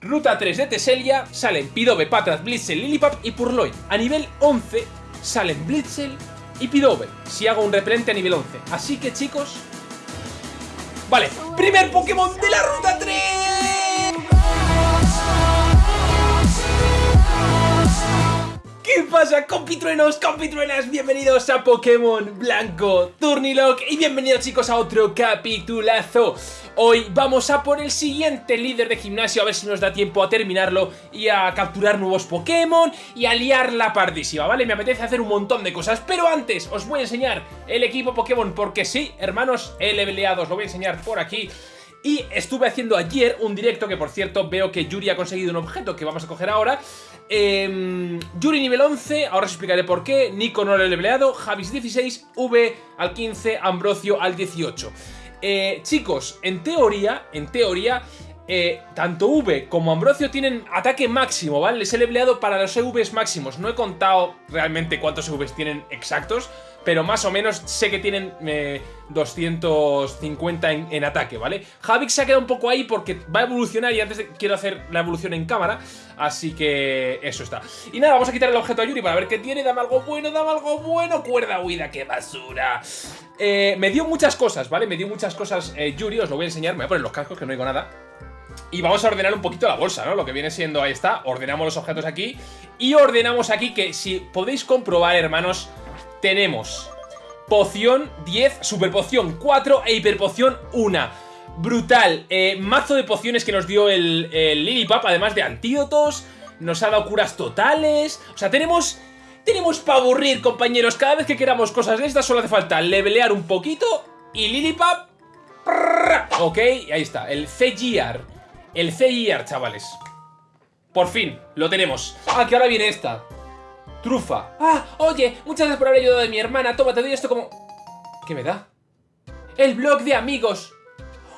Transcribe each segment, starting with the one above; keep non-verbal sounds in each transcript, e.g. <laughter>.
Ruta 3 de Teselia salen Pidove, Patras, Blitzel, Lilipap y Purloin. A nivel 11 salen Blitzel y Pidove, si hago un repelente a nivel 11. Así que chicos... Vale, primer Pokémon de la Ruta 3. ¿Qué pasa compitruenos, compitruenas? Bienvenidos a Pokémon Blanco Turnilock y bienvenidos chicos a otro capitulazo Hoy vamos a por el siguiente líder de gimnasio a ver si nos da tiempo a terminarlo y a capturar nuevos Pokémon y a liar la pardísima, ¿vale? Me apetece hacer un montón de cosas, pero antes os voy a enseñar el equipo Pokémon porque sí, hermanos, he leveleado, os lo voy a enseñar por aquí y estuve haciendo ayer un directo que por cierto veo que Yuri ha conseguido un objeto que vamos a coger ahora eh, Yuri nivel 11, ahora os explicaré por qué Nico no lo he leveleado, Javis 16, V al 15, Ambrosio al 18 eh, Chicos, en teoría, en teoría eh, tanto V como Ambrosio tienen ataque máximo, ¿vale? Les he leveleado para los EVs máximos. No he contado realmente cuántos EVs tienen exactos, pero más o menos sé que tienen 250 eh, en, ataque, ¿vale? Javix se ha quedado un poco ahí porque va a evolucionar y antes quiero hacer la evolución en cámara, así que eso está. Y nada, vamos a quitar el objeto a Yuri para ver qué tiene, dame algo bueno, dame algo bueno, cuerda huida, qué basura. Eh, me dio muchas cosas, ¿vale? Me dio muchas cosas eh, Yuri, os lo voy a enseñar, me voy a poner los cascos que no digo nada. Y vamos a ordenar un poquito la bolsa, ¿no? Lo que viene siendo, ahí está, ordenamos los objetos aquí Y ordenamos aquí que si podéis comprobar, hermanos tenemos poción 10, super poción 4 e hiperpoción 1. Brutal. Eh, mazo de pociones que nos dio el, el Lilipap, además de antídotos. Nos ha dado curas totales. O sea, tenemos... Tenemos para aburrir, compañeros. Cada vez que queramos cosas de estas solo hace falta levelear un poquito y Lilipap... Ok, ahí está. El C-Gear. El C-Gear, chavales. Por fin, lo tenemos. Ah, que ahora viene esta. Trufa. Ah, oye, muchas gracias por haber ayudado a mi hermana. Toma, te doy esto como... ¿Qué me da? El blog de amigos.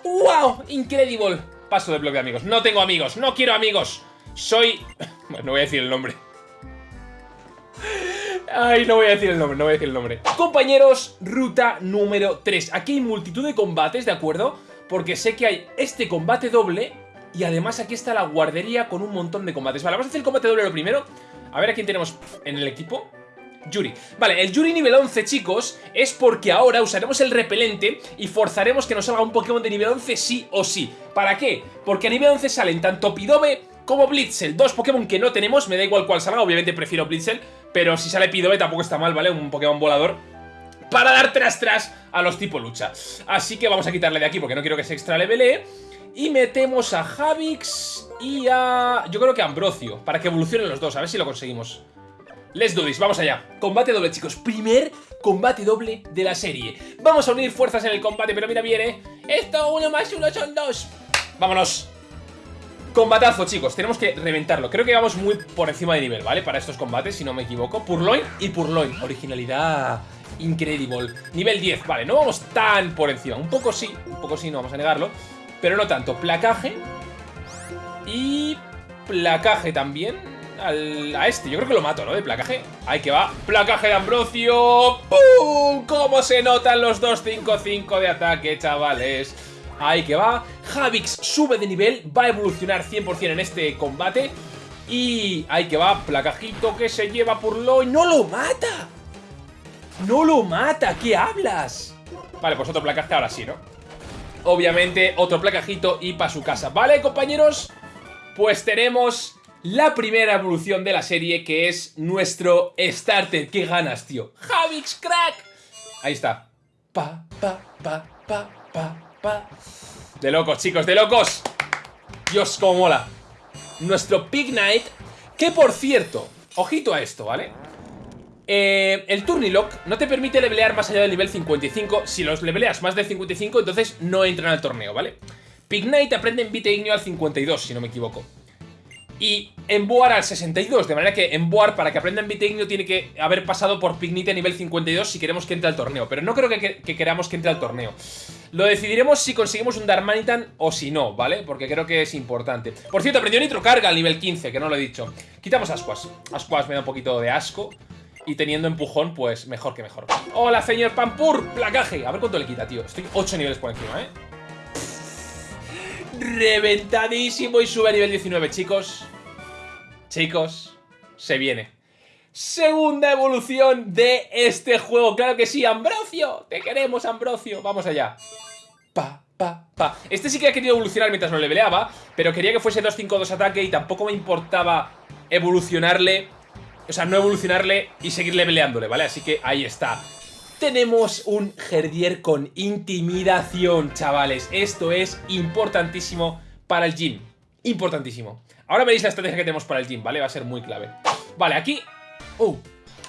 ¡Wow! Incredible. Paso del blog de amigos. No tengo amigos. No quiero amigos. Soy... Bueno, no voy a decir el nombre. Ay, no voy a decir el nombre, no voy a decir el nombre. Compañeros, ruta número 3. Aquí hay multitud de combates, ¿de acuerdo? Porque sé que hay este combate doble y además aquí está la guardería con un montón de combates. Vale, vamos a hacer el combate doble lo primero. A ver a quién tenemos en el equipo. Yuri. Vale, el Yuri nivel 11, chicos, es porque ahora usaremos el repelente y forzaremos que nos salga un Pokémon de nivel 11 sí o sí. ¿Para qué? Porque a nivel 11 salen tanto Pidove como Blitzel, dos Pokémon que no tenemos, me da igual cuál salga, obviamente prefiero Blitzel, pero si sale Pidove tampoco está mal, ¿vale? Un Pokémon volador para dar tras tras a los tipo lucha. Así que vamos a quitarle de aquí porque no quiero que se extra levelee. Y metemos a Javix y a... Yo creo que a Ambrosio, para que evolucionen los dos, a ver si lo conseguimos. Let's do this, vamos allá. Combate doble, chicos. Primer combate doble de la serie. Vamos a unir fuerzas en el combate, pero mira, viene. Esto, uno más uno son dos. Vámonos. Combatazo, chicos. Tenemos que reventarlo. Creo que vamos muy por encima de nivel, ¿vale? Para estos combates, si no me equivoco. Purloin y Purloin. Originalidad incredible. Nivel 10, vale. No vamos tan por encima. Un poco sí, un poco sí, no vamos a negarlo. Pero no tanto. Placaje. Y placaje también. a este. Yo creo que lo mato, ¿no? De placaje. Ahí que va. Placaje de Ambrosio. ¡Pum! ¿Cómo se notan los 2-5-5 de ataque, chavales? Ahí que va. Javix sube de nivel. Va a evolucionar 100% en este combate. Y ahí que va. Placajito que se lleva por lo... ¡No lo mata! ¡No lo mata! ¿Qué hablas? Vale, pues otro placaje ahora sí, ¿no? Obviamente otro placajito y para su casa. ¿Vale, compañeros? Pues tenemos la primera evolución de la serie, que es nuestro starter. ¡Qué ganas, tío! ¡Javix Crack! Ahí está. Pa, pa, pa, pa, pa, pa. De locos, chicos, de locos. Dios, cómo mola. Nuestro Pig Knight, que por cierto, ojito a esto, ¿vale? Eh, el Turnilock no te permite levelear más allá del nivel 55. Si los leveleas más de 55, entonces no entran al torneo, ¿vale? Pignite aprende en Vite al 52, si no me equvoco. Y Emboar al 62, de manera que Emboar para que aprenda en Vite tiene que haber pasado por Pignite a nivel 52 si queremos que entre al torneo. Pero no creo que, queramos que entre al torneo. Lo decidiremos si conseguimos un Darmanitan o si no, ¿vale? Porque creo que es importante. Por cierto, aprendió Nitro Carga al nivel 15, que no lo he dicho. Quitamos Ascuas. Ascuas me da un poquito de asco. Y teniendo empujón, pues mejor que mejor. ¡Hola, señor Pampur! ¡Placaje! A ver cuánto le quita, tío. Estoy 8 niveles por encima, ¿eh? reventadísimo y sube a nivel 19, chicos. Chicos, se viene. Segunda evolución de este juego. Claro que sí, Ambrosio. Te queremos, Ambrosio. Vamos allá. Pa, pa, pa. Este sí que ha querido evolucionar mientras lo leveleaba, pero quería que fuese 2-5-2 ataque y tampoco me importaba evolucionarle, o sea, no evolucionarle y seguir leveleándole, ¿vale? Así que ahí está. Tenemos un Herdier con intimidación, chavales. Esto es importantísimo para el gym. Importantísimo. Ahora veréis la estrategia que tenemos para el gym, ¿vale? Va a ser muy clave. Vale, aquí... ¡Oh!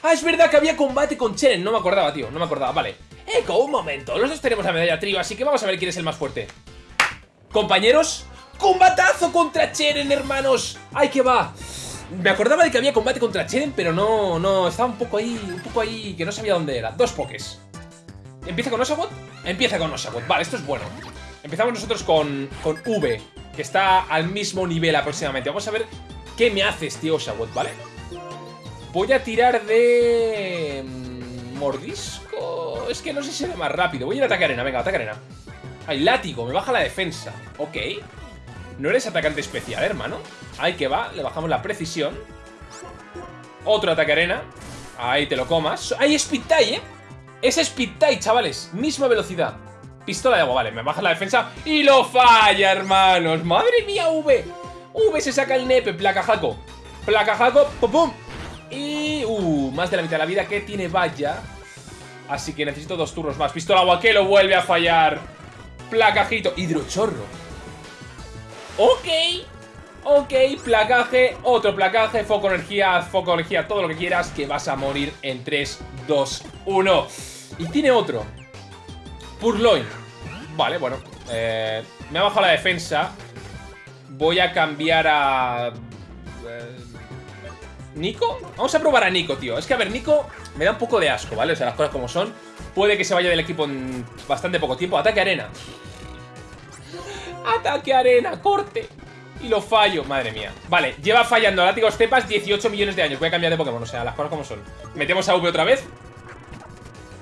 Ah, es verdad que había combate con Cheren. No me acordaba, tío. No me acordaba. Vale. Eco, un momento. Los dos tenemos la medalla trío, así que vamos a ver quién es el más fuerte. Compañeros, ¡combatazo contra Cheren, hermanos! ¡Ay, que va! Me acordaba de que había combate contra Cheren, pero no, no, estaba un poco ahí, un poco ahí, que no sabía dónde era. Dos pokés. ¿Empieza con Oshawott? Empieza con Oshawott. Vale, esto es bueno. Empezamos nosotros con, con V que está al mismo nivel aproximadamente. Vamos a ver qué me haces, tío Oshawott, ¿vale? Voy a tirar de... Mm, mordisco... Es que no sé si será más rápido. Voy a ir a ataque arena, venga, ataque arena. Ay, látigo, me baja la defensa. Ok. No eres atacante especial, hermano. Ahí que va, le bajamos la precisión. Otro ataque arena. Ahí te lo comas. Ahí Speed tie, ¿eh? Es Speed tie, chavales. Misma velocidad. Pistola de agua, vale, me baja la defensa y lo falla, hermanos. ¡Madre mía, V! V se saca el nepe, placa jaco. Placa jaco, pum pum. Y... Uh, más de la mitad de la vida que tiene vaya. Así que necesito dos turnos más. Pistola agua que lo vuelve a fallar. Placajito. Hidrochorro. Ok. Ok, placaje, otro placaje, foco energía, foco energía, todo lo que quieras, que vas a morir en 3, 2, 1. Y tiene otro. Purloin. Vale, bueno. Eh, me ha bajado la defensa. Voy a cambiar a... Eh, ¿Nico? Vamos a probar a Nico, tío. Es que, a ver, Nico me da un poco de asco, ¿vale? O sea, las cosas como son. Puede que se vaya del equipo en bastante poco tiempo. Ataque arena. Ataque arena, corte. Y lo fallo, madre mía Vale, lleva fallando látigo estepas 18 millones de años Voy a cambiar de Pokémon, o sea, las cosas como son Metemos a V otra vez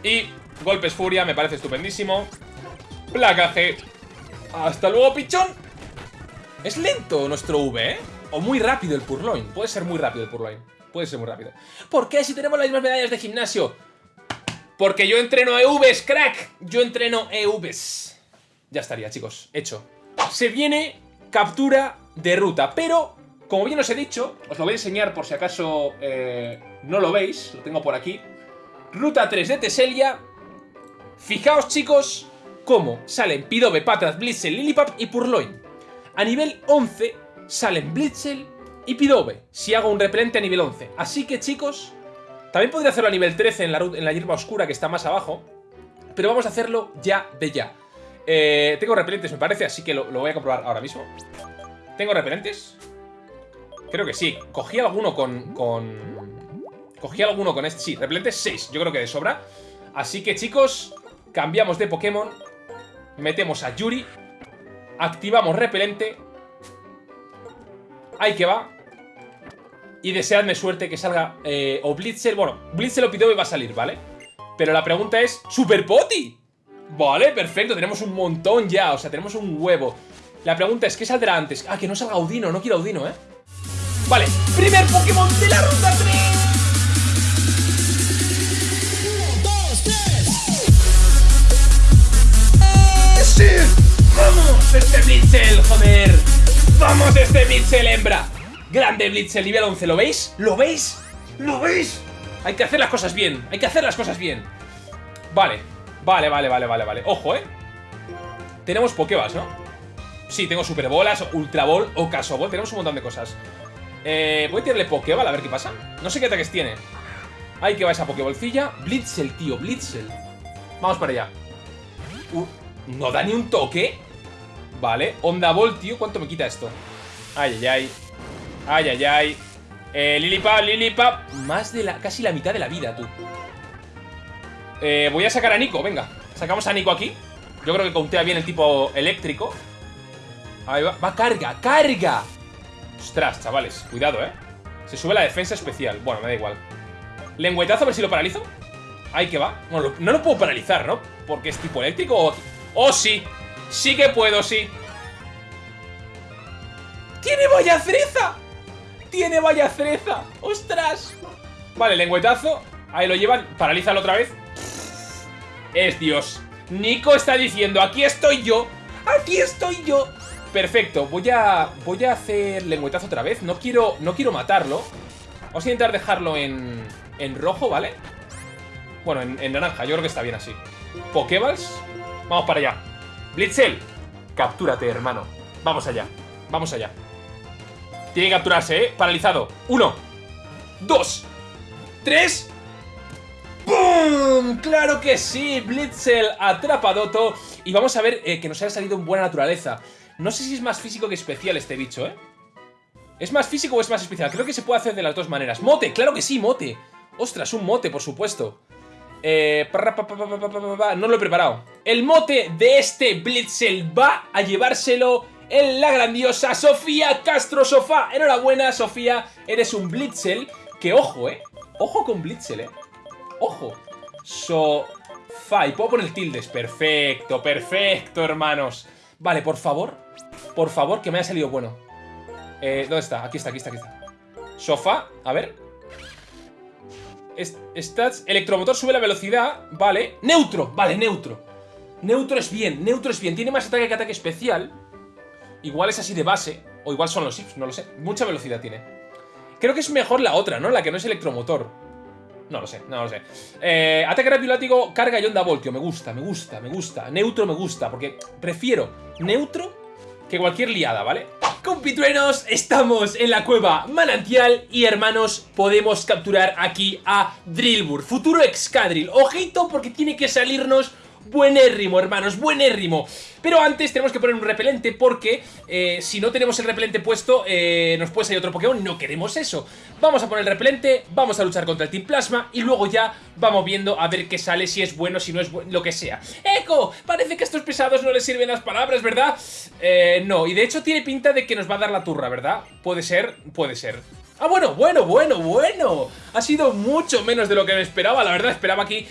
Y Golpes Furia, me parece estupendísimo. Placaje. Hasta luego, pichón. Es lento nuestro V, ¿eh? O muy rápido el Purloin. Puede ser muy rápido el Purloin. Puede ser muy rápido. ¿Por qué si tenemos las mismas medallas de gimnasio? Porque yo entreno EVs, crack. Yo entreno EVs. Ya estaría, chicos. Hecho. Se viene captura de ruta. Pero, como bien os he dicho, os lo voy a enseñar por si acaso eh, no lo veis. Lo tengo por aquí. Ruta 3 de Teselia Fijaos, chicos, cómo salen Pidove, Patras, Blitzel, Lilipap y Purloin. A nivel 11 salen Blitzel y Pidove, si hago un repelente a nivel 11. Así que, chicos, también podría hacerlo a nivel 13 en la, en la hierba oscura, que está más abajo. Pero vamos a hacerlo ya de ya. Eh, tengo repelentes, me parece, así que lo, voy a comprobar ahora mismo. ¿Tengo repelentes? Creo que sí. Cogí alguno con... con... Cogí alguno con este... Sí, repelentes 6. Yo creo que de sobra. Así que, chicos, Cambiamos de Pokémon Metemos a Yuri Activamos repelente Ahí que va Y deseadme suerte que salga eh, O Blitzer, bueno, Blitzer o Pidove va a salir, ¿vale? Pero la pregunta es ¡Super Poti! Vale, perfecto, tenemos un montón ya O sea, tenemos un huevo La pregunta es, ¿qué saldrá antes? Ah, que no salga Audino, no quiero Audino, ¿eh? Vale, primer Pokémon de la Ruta 3 ¡Vamos! ¡Este Blitzel, joder! ¡Vamos, este Blitzel, hembra! Grande Blitzel, nivel 11, ¿lo veis? ¿Lo veis? ¿Lo veis? Hay que hacer las cosas bien, hay que hacer las cosas bien Vale, vale, vale, vale, vale, vale. Ojo, ¿eh? Tenemos Pokébas, ¿no? Sí, tengo Super Bolas, Ultra Ball o Caso Ball. Tenemos un montón de cosas. Eh, Voy a tirarle Pokéball a ver qué pasa. No sé qué ataques tiene. Ahí que va esa Pokébolcilla. Blitzel, tío, Blitzel. Vamos para allá. Uh, ¿No da ni un toque? Vale, Onda Voltio, ¿cuánto me quita esto? Ay, ay, ay. Ay, ay, ay. Eh, Lilipap, Lilipap. Más de la, casi la mitad de la vida, tú eh, Voy a sacar a Nico, venga Sacamos a Nico aquí Yo creo que contea bien el tipo eléctrico Ahí va, va, carga, carga Ostras, chavales, cuidado, eh Se sube la defensa especial, bueno, me da igual Lengüetazo, a ver si lo paralizo Ahí que va bueno, No lo puedo paralizar, ¿no? Porque es tipo eléctrico o... ¡Oh, sí! Sí que puedo, sí ¡Tiene vaya cereza! ¡Tiene vaya cereza! ¡Ostras! Vale, lengüetazo. Ahí lo llevan. Paralízalo otra vez. Es Dios. Nico está diciendo, aquí estoy yo. Aquí estoy yo. Perfecto, voy a, voy a hacer lengüetazo otra vez. No quiero, no quiero matarlo. Vamos a intentar dejarlo en, en rojo, ¿vale? Bueno, en, en naranja, yo creo que está bien así. Pokeballs. Vamos para allá. Blitzel. Captúrate, hermano. Vamos allá. Vamos allá. Tiene que capturarse, ¿eh? Paralizado. Uno. Dos. Tres. ¡Bum! ¡Claro que sí! Blitzel atrapadoto. Y vamos a ver eh, que nos haya salido en buena naturaleza. No sé si es más físico que especial este bicho, ¿eh? ¿Es más físico o es más especial? Creo que se puede hacer de las dos maneras. ¡Mote! ¡Claro que sí, mote! ¡Ostras, un mote, por supuesto! Eh, no lo he preparado. El mote de este Blitzel va a llevárselo en la grandiosa Sofía Castro Sofá. Enhorabuena, Sofía. Eres un Blitzel que, ojo, eh. Ojo con Blitzel, eh. Ojo. Sofá. Y puedo poner tildes. Perfecto, perfecto, hermanos. Vale, por favor. Por favor, que me haya salido bueno. Eh, ¿Dónde está? Aquí está, aquí está, aquí está. Sofá. A ver. Stats. Electromotor sube la velocidad. Vale. Neutro. Vale, neutro. Neutro es bien. Neutro es bien. Tiene más ataque que ataque especial. Igual es así de base. O igual son los IPs, no lo sé. Mucha velocidad tiene. Creo que es mejor la otra, ¿no? La que no es electromotor. No lo sé, no lo sé. Eh, ataque rápido látigo, carga y onda voltio. Me gusta, me gusta, me gusta. Neutro me gusta, porque prefiero neutro que cualquier liada, ¿vale? Compitruenos, estamos en la cueva manantial y hermanos, podemos capturar aquí a Drillbur, futuro Excadrill. Ojito porque tiene que salirnos buenérrimo, hermanos, buenérrimo. Pero antes tenemos que poner un repelente porque eh, si no tenemos el repelente puesto eh, nos puede salir otro Pokémon. No queremos eso. Vamos a poner el repelente, vamos a luchar contra el Team Plasma y luego ya vamos viendo a ver qué sale, si es bueno, si no es bueno, lo que sea. ¡Eco! Parece que a estos pesados no les sirven las palabras, ¿verdad? Eh, no, y de hecho tiene pinta de que nos va a dar la turra, ¿verdad? Puede ser, puede ser. Ah, bueno, bueno, bueno, bueno. Ha sido mucho menos de lo que me esperaba. La verdad, esperaba aquí,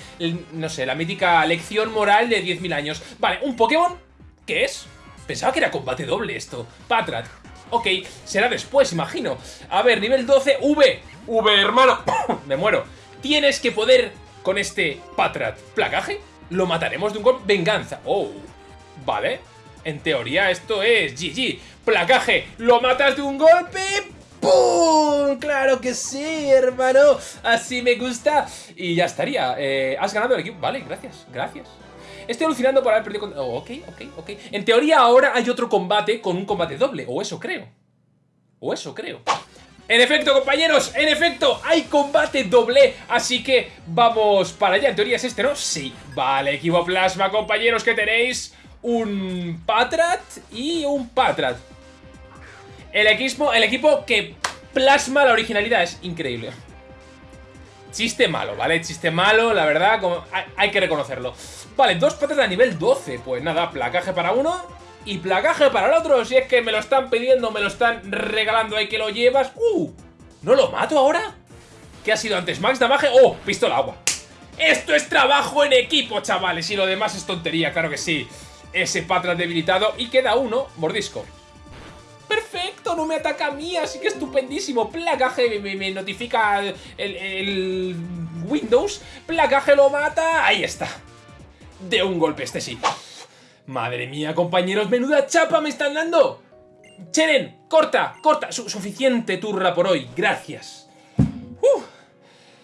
no sé, la mítica lección moral de 10.000 años. Vale, un Pokémon. ¿Qué es? Pensaba que era combate doble esto. Patrat. Ok, será después, imagino. A ver, nivel 12, V. V, hermano. <coughs> me muero. Tienes que poder con este Patrat. ¿Placaje? Lo mataremos de un golpe. Venganza. Oh, vale. En teoría esto es GG. Placaje. Lo matas de un golpe. ¡Pum! ¡Claro que sí, hermano! Así me gusta. Y ya estaría. Eh, has ganado el equipo. Vale, gracias, gracias. Estoy alucinando por haber perdido con... Oh, ok, ok, ok. En teoría ahora hay otro combate con un combate doble. O eso creo. O eso creo. En efecto, compañeros, en efecto, hay combate doble, así que vamos para allá. En teoría es este, ¿no? Sí. Vale, equipo plasma, compañeros, que tenéis un Patrat y un Patrat. El equipo, el equipo que plasma la originalidad es increíble. Chiste malo, ¿vale? Chiste malo, la verdad, hay, que reconocerlo. Vale, dos patas a nivel 12. Pues nada, placaje para uno y placaje para el otro. Si es que me lo están pidiendo, me lo están regalando ahí que lo llevas. ¡Uh! ¿No lo mato ahora? ¿Qué ha sido antes? ¿Max damage? ¡Oh! Pistola agua. Esto es trabajo en equipo, chavales. Y lo demás es tontería, claro que sí. Ese Patras debilitado. Y queda uno, mordisco perfecto, no me ataca a mí, así que estupendísimo. Placaje me, notifica el, Windows. Placaje lo mata, ahí está. De un golpe, este sí. Madre mía, compañeros, menuda chapa me están dando. Cheren, corta, corta. suficiente turra por hoy, gracias.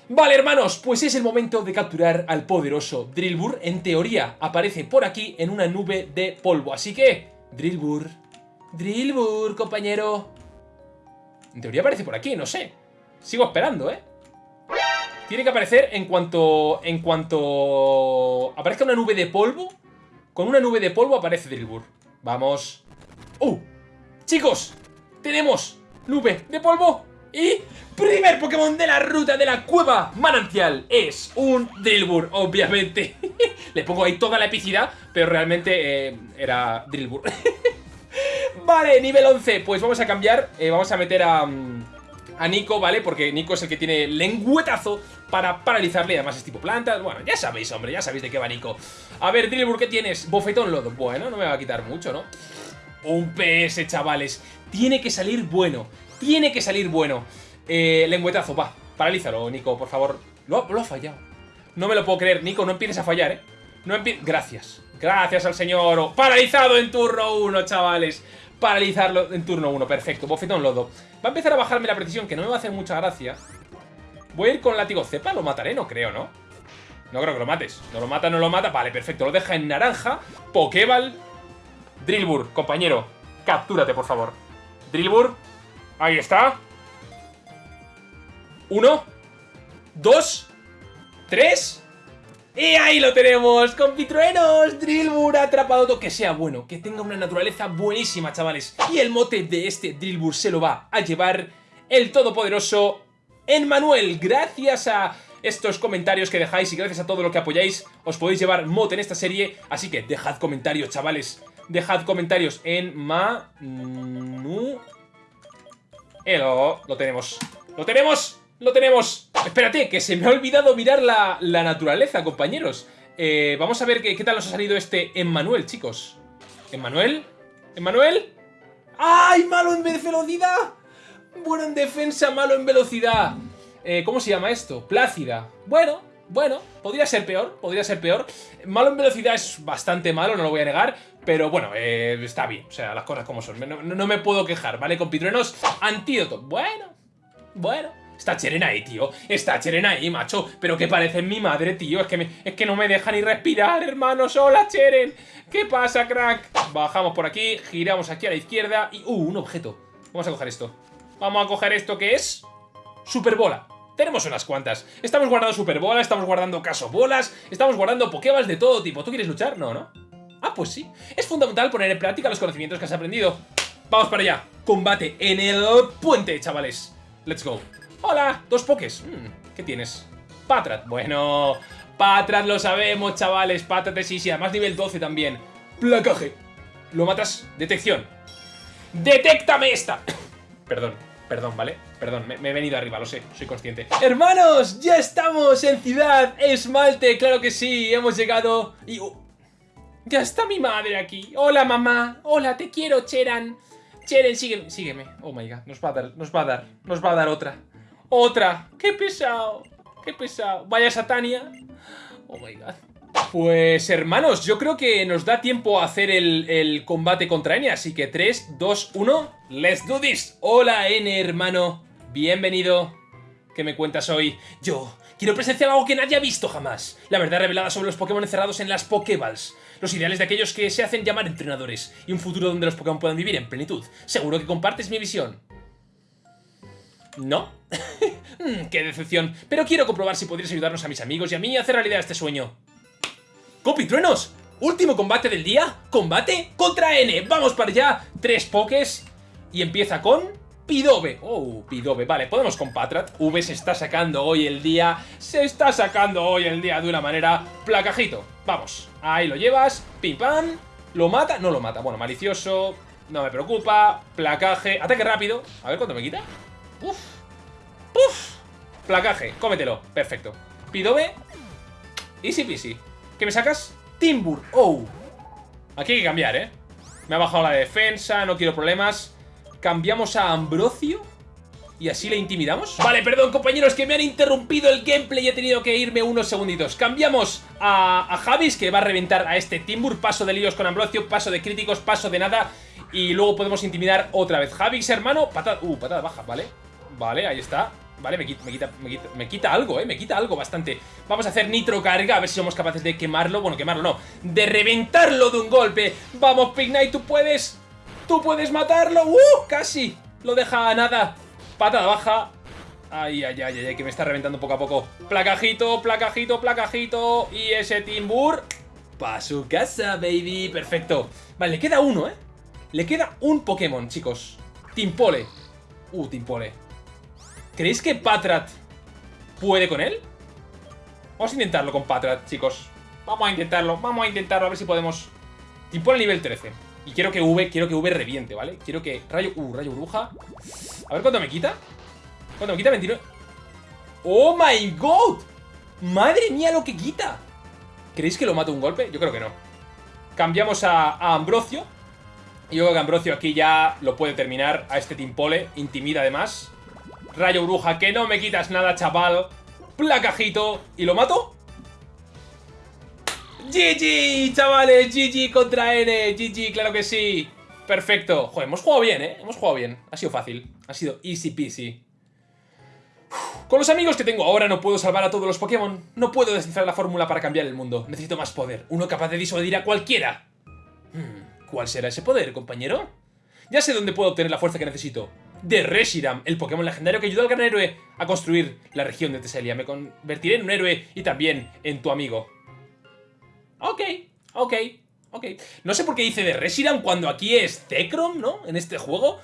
Vale, hermanos, pues es el momento de capturar al poderoso Drillbur. En teoría, aparece por aquí en una nube de polvo. Así que, Drillbur, Drillbur, compañero. En teoría aparece por aquí, no sé. Sigo esperando, ¿eh? Tiene que aparecer en cuanto... En cuanto... Aparezca una nube de polvo. Con una nube de polvo aparece Drillbur. Vamos. ¡Uh! Chicos, tenemos nube de polvo y primer Pokémon de la ruta de la cueva manantial es un Drillbur, obviamente. <laughs> Le pongo ahí toda la epicidad, pero realmente eh, era Drillbur. <laughs> Vale, nivel 11. Pues vamos a cambiar. Eh, vamos a meter a, mm, a Nico, ¿vale? Porque Nico es el que tiene lengüetazo para paralizarle. Además es tipo plantas. Bueno, ya sabéis, hombre. Ya sabéis de qué va Nico. A ver, Drillbur, ¿qué tienes? Bofetón lodo. Bueno, no me va a quitar mucho, ¿no? Un PS, chavales. tiene que salir bueno. Tiene que salir bueno. Eh, lengüetazo, va. Paralízalo, Nico, por favor. Lo, lo ha fallado. No me lo puedo creer, Nico, no empieces a fallar, ¿eh? No empieces... Gracias. Gracias al señor. Paralizado en turno 1, chavales. Paralizarlo en turno 1, perfecto. Bofetón lodo. Va a empezar a bajarme la precisión, que no me va a hacer mucha gracia. Voy a ir con látigo cepa, lo mataré, no creo, ¿no? No creo que lo mates. No lo mata, no lo mata. Vale, perfecto. Lo deja en naranja. Pokéball. Drillbur, compañero. Captúrate, por favor. Drillbur. Ahí está. Uno. Dos. Tres. Y ahí lo tenemos, compitruenos, Drillbur atrapado que sea bueno, que tenga una naturaleza buenísima, chavales. Y el mote de este Drillbur se lo va a llevar el todopoderoso Emmanuel. Gracias a estos comentarios que dejáis y gracias a todo lo que apoyáis, os podéis llevar mote en esta serie. Así que dejad comentarios, chavales. Dejad comentarios en Manu... Elo, lo tenemos. ¡Lo tenemos! ¡Lo tenemos! Espérate, que se me ha olvidado mirar la, naturaleza, compañeros. Eh, vamos a ver qué, qué tal nos ha salido este Emmanuel, chicos. ¿Emmanuel? ¿Emmanuel? ¡Ay, malo en velocidad! Bueno en defensa, malo en velocidad. Eh, ¿Cómo se llama esto? Plácida. Bueno, bueno, podría ser peor, podría ser peor. Malo en velocidad es bastante malo, no lo voy a negar, pero bueno, eh, está bien, o sea, las cosas como son. No, me puedo quejar, ¿vale? Compitruenos, antídoto. Bueno, bueno. Está Cheren ahí, tío. Está Cheren ahí, macho. Pero que parece mi madre, tío. Es que, es que no me deja ni respirar, hermanos. ¡Hola, Cheren! ¿Qué pasa, crack? Bajamos por aquí, giramos aquí a la izquierda y... ¡Uh, un objeto! Vamos a coger esto. Vamos a coger esto que es... Superbola. Tenemos unas cuantas. Estamos guardando Superbola, estamos guardando Casobolas, estamos guardando Pokéballs de todo tipo. ¿Tú quieres luchar? No, ¿no? Ah, pues sí. Es fundamental poner en práctica los conocimientos que has aprendido. Vamos para allá. Combate en el puente, chavales. Let's go. Hola, dos pokés. Mm, ¿Qué tienes? Patrat. Bueno, Patrat lo sabemos, chavales. Patrat sí, sí. Además nivel 12 también. Placaje. Lo matas. Detección. ¡Detéctame esta! <coughs> Perdón. Perdón, ¿vale? Perdón, me, he venido arriba, lo sé, soy consciente. ¡Hermanos! ¡Ya estamos en Ciudad Esmalte! ¡Claro que sí! Hemos llegado y... Uh, ¡Ya está mi madre aquí! ¡Hola, mamá! ¡Hola, te quiero, Cheran! Cheren, sígueme, sígueme. Oh my god, nos va a dar, nos va a dar, nos va a dar otra. ¡Otra! ¡Qué pesado! ¡Qué pesado! ¡Vaya Satania! Oh my god. Pues hermanos, yo creo que nos da tiempo a hacer el, combate contra N, así que 3, 2, 1, ¡let's do this! Hola N, hermano, bienvenido. ¿Qué me cuentas hoy? Yo quiero presenciar algo que nadie ha visto jamás. La verdad revelada sobre los Pokémon encerrados en las Pokéballs. Los ideales de aquellos que se hacen llamar entrenadores. Y un futuro donde los Pokémon puedan vivir en plenitud. Seguro que compartes mi visión. ¿No? <laughs> Mm, ¡Qué decepción! Pero quiero comprobar si podrías ayudarnos a mis amigos y a mí a hacer realidad este sueño. ¡Copitruenos! Último combate del día, combate contra N. Vamos para allá, tres pokés y empieza con Pidove. Oh, Pidove, vale, podemos con Patrat. V se está sacando hoy el día, se está sacando hoy el día de una manera placajito. Vamos, ahí lo llevas, pim lo mata, no lo mata. Bueno, malicioso, no me preocupa, placaje, ataque rápido. A ver cuánto me quita. Uf, uf, placaje, cómetelo, perfecto. Pidove, easy peasy. ¿Qué me sacas? Timbur. Oh. Aquí hay que cambiar, ¿eh? Me ha bajado la defensa, no quiero problemas. Cambiamos a Ambrosio. ¿Y así le intimidamos? Vale, perdón compañeros que me han interrumpido el gameplay y he tenido que irme unos segunditos Cambiamos a, a Javis que va a reventar a este Timbur Paso de líos con Ambrosio, paso de críticos, paso de nada Y luego podemos intimidar otra vez Javis, hermano, patada, uh, patada baja, vale Vale, ahí está. Vale, me quita, me quita, me quita, algo, eh, me quita algo bastante. Vamos a hacer nitro carga, a ver si somos capaces de quemarlo. Bueno, quemarlo no, de reventarlo de un golpe. Vamos, Pignite, tú puedes Tú puedes matarlo, ¡uh! Casi, lo deja a nada. Patada baja. Ay, ay, ay, ay, que me está reventando poco a poco. Placajito, placajito, placajito. Y ese Timbur Pa' su casa, baby, perfecto. Vale, le queda uno, eh. Le queda un Pokémon, chicos. Timpole. Uh, Timpole ¿Creéis que Patrat puede con él? Vamos a intentarlo con Patrat, chicos. Vamos a intentarlo, vamos a intentarlo, a ver si podemos... Tipo al nivel 13. Y quiero que V, quiero que V reviente, ¿vale? Quiero que... Rayo... Uh, rayo bruja. A ver cuánto me quita. ¿Cuánto me quita? 29... ¡Oh, my God! ¡Madre mía lo que quita! ¿Creéis que lo mato un golpe? Yo creo que no. Cambiamos a, a Ambrosio. Y yo creo que Ambrosio aquí ya lo puede terminar a este Timpole. Intimida además. Rayo Bruja, que no me quitas nada, chaval. Placajito. ¿Y lo mato? GG, chavales, GG contra N, GG, claro que sí. Perfecto. Joder, hemos jugado bien, ¿eh? Hemos jugado bien. Ha sido fácil. Ha sido easy peasy. Con los amigos que tengo ahora no puedo salvar a todos los Pokémon. No puedo descifrar la fórmula para cambiar el mundo. Necesito más poder. Uno capaz de disuadir a cualquiera. Hmm, ¿Cuál será ese poder, compañero? Ya sé dónde puedo obtener la fuerza que necesito. De Reshiram, el Pokémon legendario que ayudó al gran héroe a construir la región de Teselia. Me convertiré en un héroe y también en tu amigo. Ok, ok, ok. No sé por qué dice de Reshiram cuando aquí es Zekrom, ¿no? En este juego.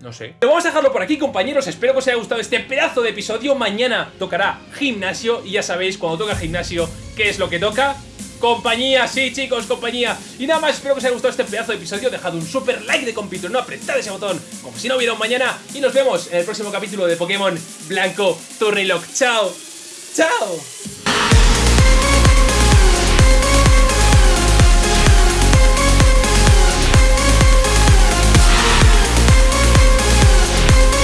No sé. Vamos a dejarlo por aquí, compañeros. Espero que os haya gustado este pedazo de episodio. Mañana tocará gimnasio y ya sabéis, cuando toca gimnasio, ¿qué es lo que toca? Compañía, sí chicos, compañía. Y nada más, espero que os haya gustado este pedazo de episodio. Dejad un super like de compito, no apretad ese botón Como si no hubiera un mañana. Y nos vemos en el próximo capítulo de Pokémon Blanco Turnilock. Chao, chao